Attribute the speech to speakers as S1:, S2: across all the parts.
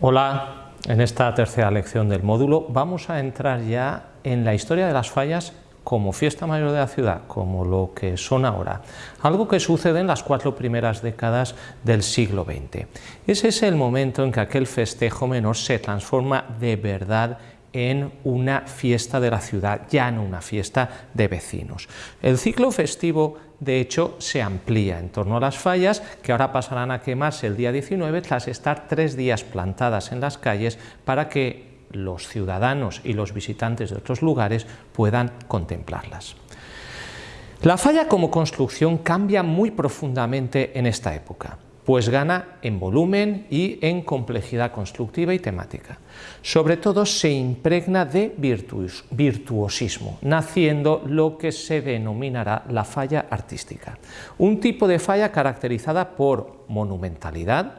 S1: Hola, en esta tercera lección del módulo vamos a entrar ya en la historia de las fallas como fiesta mayor de la ciudad, como lo que son ahora, algo que sucede en las cuatro primeras décadas del siglo XX. Ese es el momento en que aquel festejo menor se transforma de verdad en una fiesta de la ciudad, ya no una fiesta de vecinos. El ciclo festivo, de hecho, se amplía en torno a las fallas, que ahora pasarán a quemarse el día 19 tras estar tres días plantadas en las calles para que los ciudadanos y los visitantes de otros lugares puedan contemplarlas. La falla como construcción cambia muy profundamente en esta época pues gana en volumen y en complejidad constructiva y temática. Sobre todo se impregna de virtuosismo, naciendo lo que se denominará la falla artística, un tipo de falla caracterizada por monumentalidad,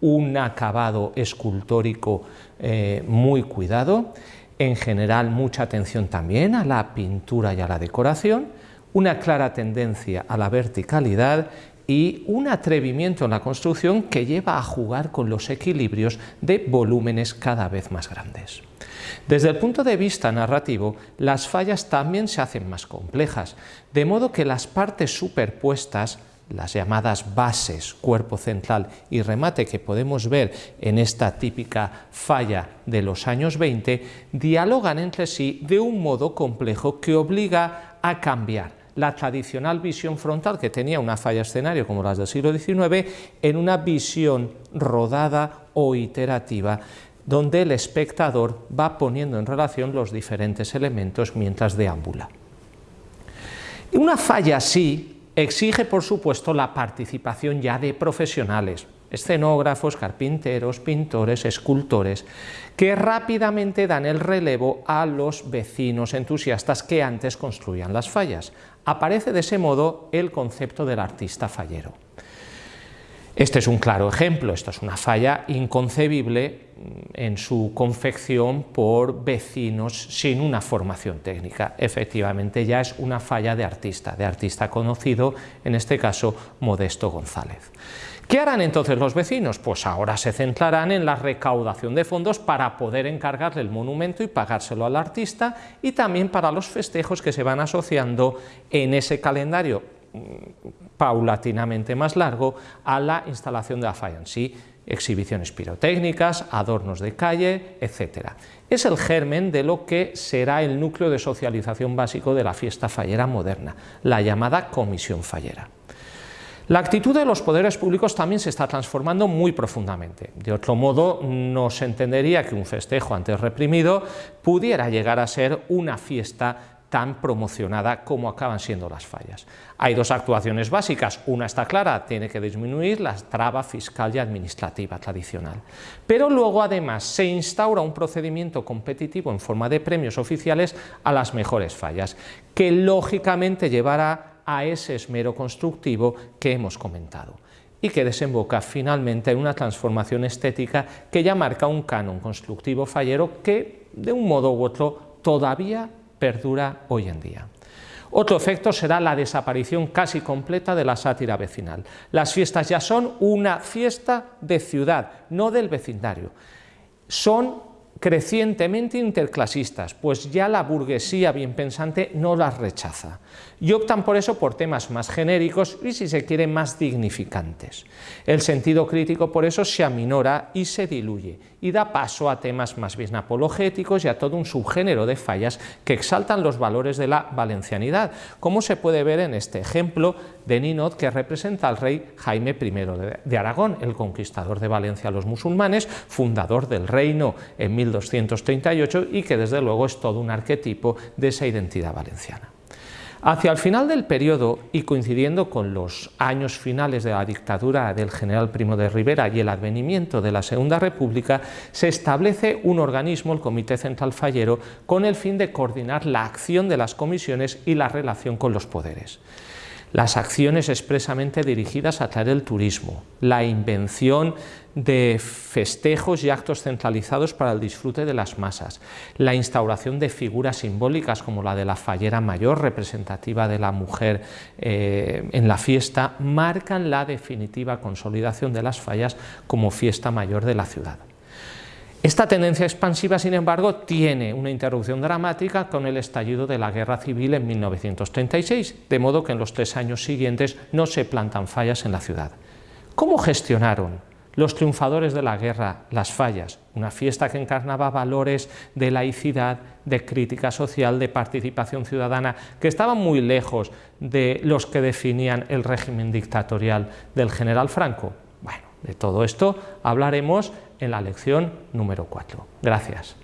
S1: un acabado escultórico eh, muy cuidado, en general mucha atención también a la pintura y a la decoración, una clara tendencia a la verticalidad y un atrevimiento en la construcción que lleva a jugar con los equilibrios de volúmenes cada vez más grandes. Desde el punto de vista narrativo, las fallas también se hacen más complejas, de modo que las partes superpuestas las llamadas bases, cuerpo central y remate que podemos ver en esta típica falla de los años 20, dialogan entre sí de un modo complejo que obliga a cambiar la tradicional visión frontal que tenía una falla escenario como las del siglo XIX en una visión rodada o iterativa donde el espectador va poniendo en relación los diferentes elementos mientras deambula. Una falla así exige, por supuesto, la participación ya de profesionales, escenógrafos, carpinteros, pintores, escultores, que rápidamente dan el relevo a los vecinos entusiastas que antes construían las fallas. Aparece de ese modo el concepto del artista fallero. Este es un claro ejemplo, esto es una falla inconcebible en su confección por vecinos sin una formación técnica. Efectivamente ya es una falla de artista, de artista conocido, en este caso Modesto González. ¿Qué harán entonces los vecinos? Pues ahora se centrarán en la recaudación de fondos para poder encargarle el monumento y pagárselo al artista y también para los festejos que se van asociando en ese calendario paulatinamente más largo a la instalación de la falla en sí, exhibiciones pirotécnicas, adornos de calle, etc. Es el germen de lo que será el núcleo de socialización básico de la fiesta fallera moderna, la llamada comisión fallera. La actitud de los poderes públicos también se está transformando muy profundamente. De otro modo, no se entendería que un festejo antes reprimido pudiera llegar a ser una fiesta tan promocionada como acaban siendo las fallas. Hay dos actuaciones básicas, una está clara, tiene que disminuir la traba fiscal y administrativa tradicional, pero luego además se instaura un procedimiento competitivo en forma de premios oficiales a las mejores fallas, que lógicamente llevará a ese esmero constructivo que hemos comentado y que desemboca finalmente en una transformación estética que ya marca un canon constructivo fallero que, de un modo u otro, todavía perdura hoy en día. Otro efecto será la desaparición casi completa de la sátira vecinal. Las fiestas ya son una fiesta de ciudad, no del vecindario. Son crecientemente interclasistas, pues ya la burguesía bien pensante no las rechaza, y optan por eso por temas más genéricos y, si se quiere, más dignificantes. El sentido crítico por eso se aminora y se diluye, y da paso a temas más bien apologéticos y a todo un subgénero de fallas que exaltan los valores de la valencianidad, como se puede ver en este ejemplo de Ninot que representa al rey Jaime I de Aragón, el conquistador de Valencia a los musulmanes, fundador del reino en 1238 y que desde luego es todo un arquetipo de esa identidad valenciana. Hacia el final del periodo y coincidiendo con los años finales de la dictadura del general Primo de Rivera y el advenimiento de la Segunda República, se establece un organismo, el Comité Central Fallero, con el fin de coordinar la acción de las comisiones y la relación con los poderes las acciones expresamente dirigidas a traer el turismo, la invención de festejos y actos centralizados para el disfrute de las masas, la instauración de figuras simbólicas como la de la fallera mayor, representativa de la mujer eh, en la fiesta, marcan la definitiva consolidación de las fallas como fiesta mayor de la ciudad. Esta tendencia expansiva, sin embargo, tiene una interrupción dramática con el estallido de la Guerra Civil en 1936, de modo que en los tres años siguientes no se plantan fallas en la ciudad. ¿Cómo gestionaron los triunfadores de la guerra las fallas? Una fiesta que encarnaba valores de laicidad, de crítica social, de participación ciudadana, que estaban muy lejos de los que definían el régimen dictatorial del general Franco. Bueno, de todo esto hablaremos en la lección número 4. Gracias.